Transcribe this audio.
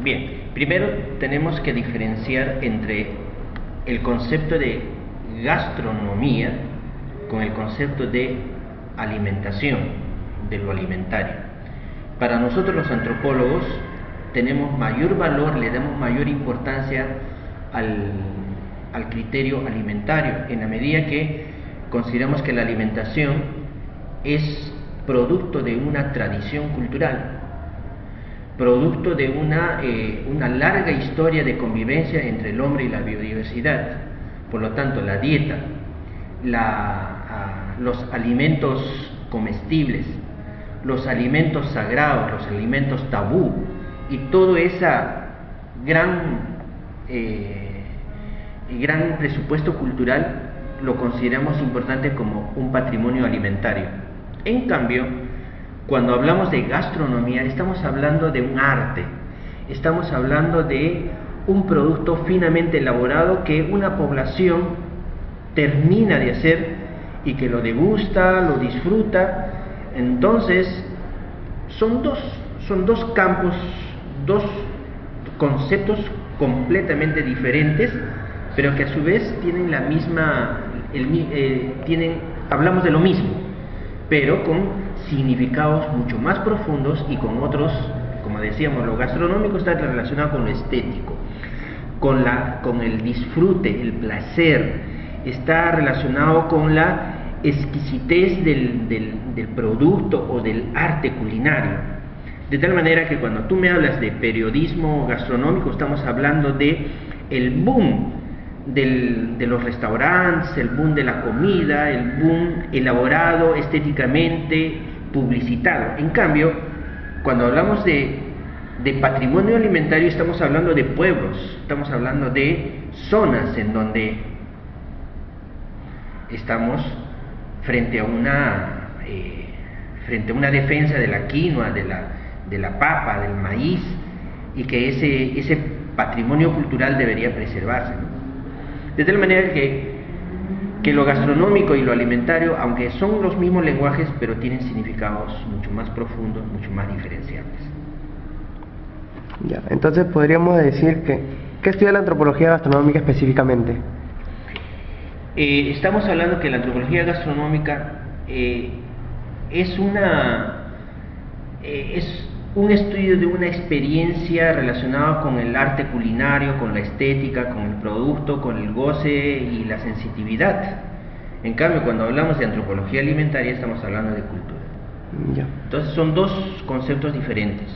Bien, primero tenemos que diferenciar entre el concepto de gastronomía con el concepto de alimentación, de lo alimentario. Para nosotros los antropólogos tenemos mayor valor, le damos mayor importancia al, criterio alimentario, en la medida que consideramos que la alimentación es producto de una tradición cultural, producto de una, eh, una larga historia de convivencia entre el hombre y la biodiversidad. Por lo tanto, la dieta, ah, los alimentos comestibles, los alimentos sagrados, los alimentos tabú y todo ese gran, eh, gran presupuesto cultural lo consideramos importante como un patrimonio alimentario. En cambio, cuando hablamos de gastronomía, estamos hablando de un arte, estamos hablando de un producto finamente elaborado que una población termina de hacer y que lo degusta, lo disfruta. Entonces, son dos, son dos campos, dos conceptos completamente diferentes, pero que a su vez tienen la misma, eh, tienen, hablamos de lo mismo, pero con significados mucho más profundos y con otros, como decíamos, lo gastronómico está relacionado con lo estético, con, la, con el disfrute, el placer, está relacionado con la exquisitez del, del producto o del arte culinario. De tal manera que cuando tú me hablas de periodismo gastronómico, estamos hablando de el boom del, de los restaurantes, el boom de la comida, el boom elaborado estéticamente, publicitado. En cambio, cuando hablamos de, patrimonio alimentario estamos hablando de pueblos, estamos hablando de zonas en donde estamos frente a una, eh, frente a una defensa de la quinoa, de la, de la papa, del maíz, y que ese, ese patrimonio cultural debería preservarse. De tal manera que que lo gastronómico y lo alimentario, aunque son los mismos lenguajes, pero tienen significados mucho más profundos, mucho más diferenciables. Ya, entonces podríamos decir que, ¿qué estudia la antropología gastronómica específicamente? Eh, estamos hablando que la antropología gastronómica eh, es una eh, es un estudio de una experiencia relacionada con el arte culinario, con la estética, con el producto, con el goce y la sensitividad. En cambio, cuando hablamos de antropología alimentaria estamos hablando de cultura. Entonces son dos conceptos diferentes.